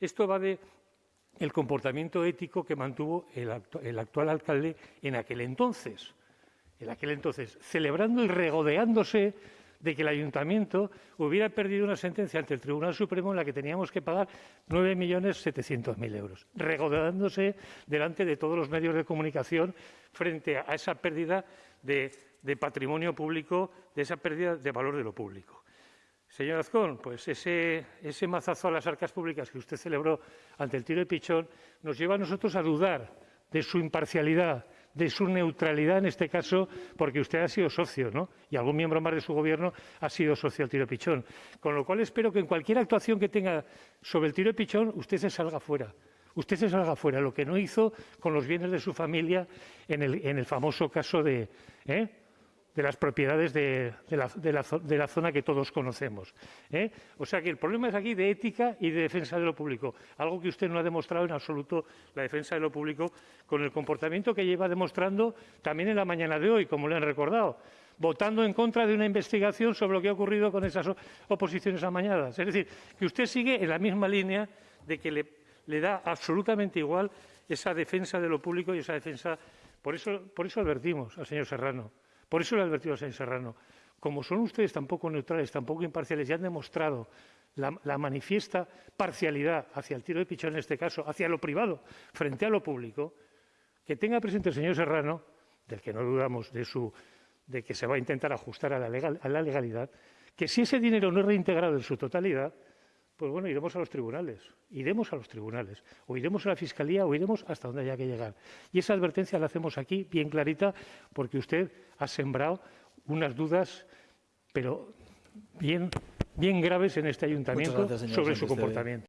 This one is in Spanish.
Esto va de el comportamiento ético que mantuvo el, actual alcalde en aquel entonces. En aquel entonces, celebrando y regodeándose de que el ayuntamiento hubiera perdido una sentencia ante el Tribunal Supremo en la que teníamos que pagar 9.700.000 euros, regodeándose delante de todos los medios de comunicación frente a esa pérdida de, de patrimonio público, de esa pérdida de valor de lo público. Señor Azcón, pues ese, ese mazazo a las arcas públicas que usted celebró ante el tiro de pichón nos lleva a nosotros a dudar de su imparcialidad, de su neutralidad en este caso, porque usted ha sido socio, ¿no? Y algún miembro más de su gobierno ha sido socio del tiro de pichón. Con lo cual espero que en cualquier actuación que tenga sobre el tiro de pichón usted se salga fuera. Usted se salga fuera, lo que no hizo con los bienes de su familia en el, famoso caso de, ¿eh? De las propiedades de, la, de, la, de, la, zona que todos conocemos. ¿eh? O sea que el problema es aquí de ética y de defensa de lo público, algo que usted no ha demostrado en absoluto la defensa de lo público con el comportamiento que lleva demostrando también en la mañana de hoy, como le han recordado votando en contra de una investigación sobre lo que ha ocurrido con esas oposiciones amañadas. Es decir, que usted sigue en la misma línea de que le, le da absolutamente igual esa defensa de lo público y esa defensa. Por eso, por eso advertimos al señor Serrano por eso le advertido a señor Serrano, como son ustedes tampoco neutrales, tampoco imparciales, y han demostrado la, manifiesta parcialidad hacia el tiro de pichón, en este caso, hacia lo privado, frente a lo público, que tenga presente el señor Serrano, del que no dudamos de, su, de que se va a intentar ajustar a la, a la legalidad, que si ese dinero no es reintegrado en su totalidad, pues bueno, iremos a los tribunales, iremos a los tribunales, o iremos a la Fiscalía, o iremos hasta donde haya que llegar. Y esa advertencia la hacemos aquí, bien clarita, porque usted ha sembrado unas dudas, pero bien, bien graves en este ayuntamiento gracias, sobre su comportamiento.